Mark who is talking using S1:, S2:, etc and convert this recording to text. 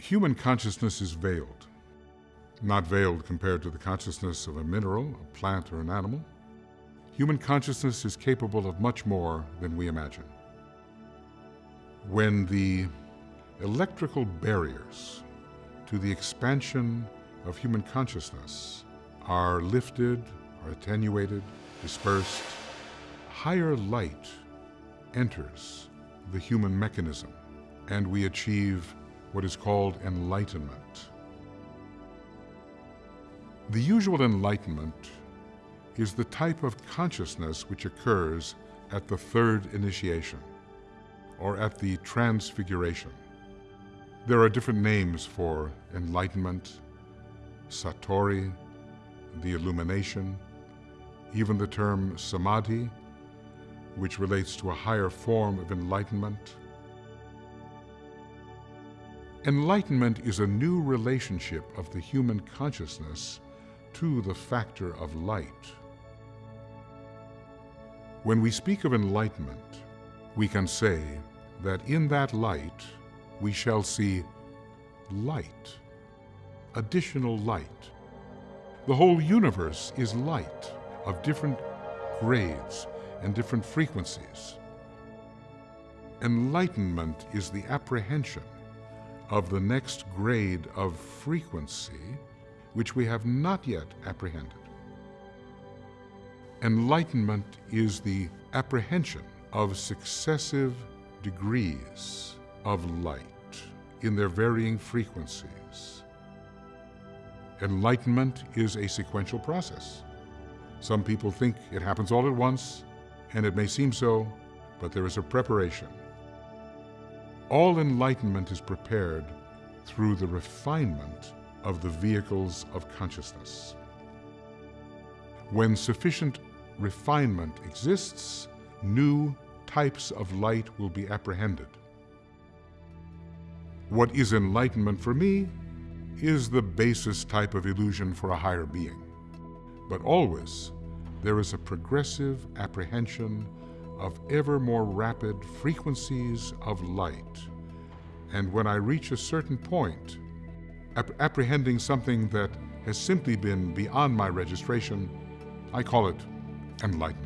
S1: Human consciousness is veiled. Not veiled compared to the consciousness of a mineral, a plant, or an animal. Human consciousness is capable of much more than we imagine. When the electrical barriers to the expansion of human consciousness are lifted, are attenuated, dispersed, higher light enters the human mechanism and we achieve what is called enlightenment. The usual enlightenment is the type of consciousness which occurs at the third initiation or at the transfiguration. There are different names for enlightenment, satori, the illumination, even the term samadhi, which relates to a higher form of enlightenment. Enlightenment is a new relationship of the human consciousness to the factor of light. When we speak of enlightenment, we can say that in that light we shall see light, additional light. The whole universe is light of different grades and different frequencies. Enlightenment is the apprehension of the next grade of frequency which we have not yet apprehended. Enlightenment is the apprehension of successive degrees of light in their varying frequencies. Enlightenment is a sequential process. Some people think it happens all at once, and it may seem so, but there is a preparation. All enlightenment is prepared through the refinement of the vehicles of consciousness. When sufficient refinement exists, new types of light will be apprehended. What is enlightenment for me is the basis type of illusion for a higher being. But always, there is a progressive apprehension of ever more rapid frequencies of light. And when I reach a certain point, ap apprehending something that has simply been beyond my registration, I call it enlightenment.